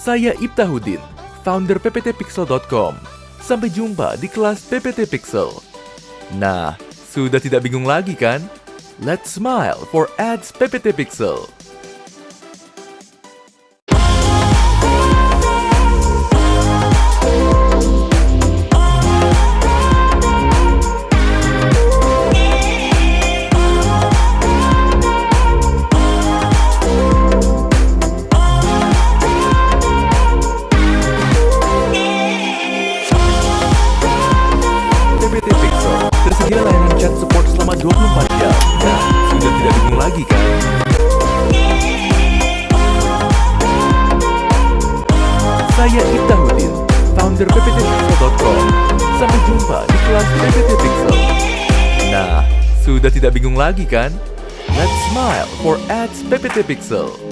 Saya Ibtahudin, founder pptpixel.com. Sampai jumpa di kelas PPT Pixel. Nah, sudah tidak bingung lagi kan? Let's smile for ads PPT Pixel. 24 jam. Nah, sudah tidak bingung lagi kan? Saya Ibtahudin, founder pptpixel.com. Sampai jumpa di kelas PPT Pixel. Nah, sudah tidak bingung lagi kan? Let's smile for ads PPT Pixel.